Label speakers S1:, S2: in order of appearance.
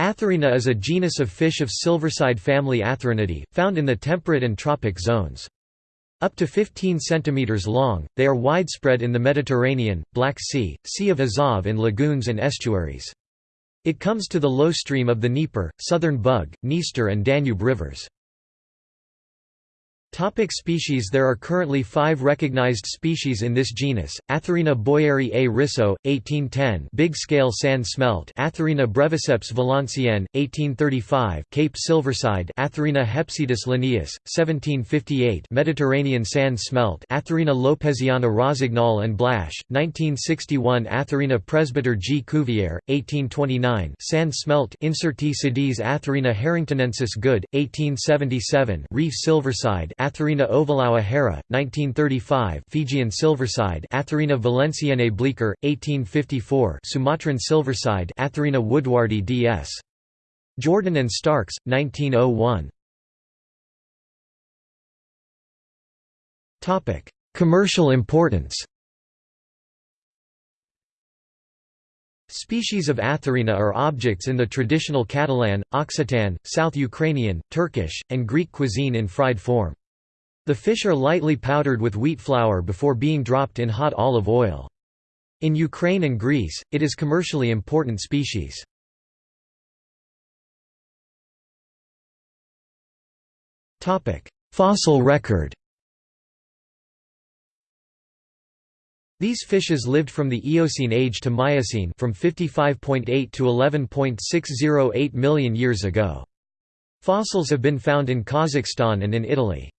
S1: Atherina is a genus of fish of silverside family Atherinidae, found in the temperate and tropic zones. Up to 15 cm long, they are widespread in the Mediterranean, Black Sea, Sea of Azov in lagoons and estuaries. It comes to the low stream of the Dnieper, Southern Bug, Dniester and Danube rivers. Topic species There are currently five recognized species in this genus, Atherina boyeri a risso, 1810 big-scale sand smelt Atherina breviceps valenciennes, 1835 Cape silverside Atherina hepsetus linnaeus, 1758 Mediterranean sand smelt Atherina lopeziana rossignol and Blache, 1961 Atherina presbyter G. Cuvier, 1829 sand smelt Incertae sedis Atherina harringtonensis Goode, 1877 reef silverside Atherina ovalaua Herre, 1935 Fijian silverside Atherina valenciennei bleeker, 1854 Sumatran silverside Atherina woodwardi ds. Jordan and Starks, 1901 Commercial importance Species of Atherina are objects in the traditional Catalan, Occitan, South Ukrainian, Turkish, and Greek cuisine in fried form. The fish are lightly powdered with wheat flour before being dropped in hot olive oil. In Ukraine and Greece, it is commercially important species. Fossil record These fishes lived from the Eocene age to Miocene from 55.8 to 11.608 million years ago. Fossils have been found in Kazakhstan and in Italy.